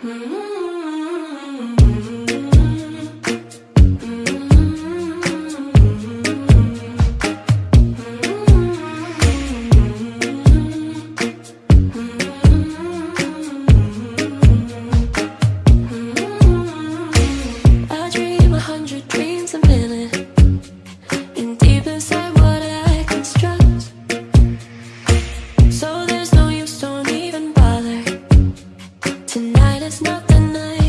I Not the night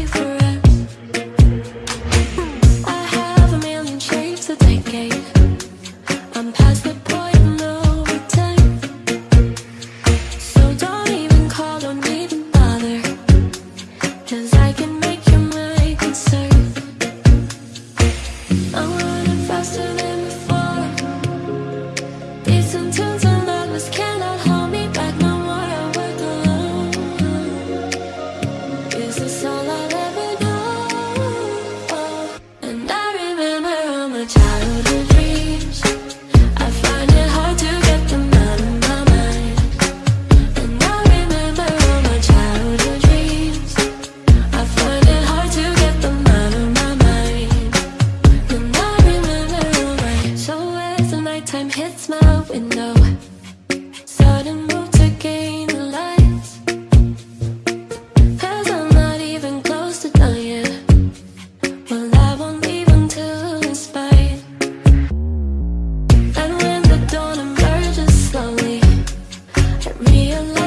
realize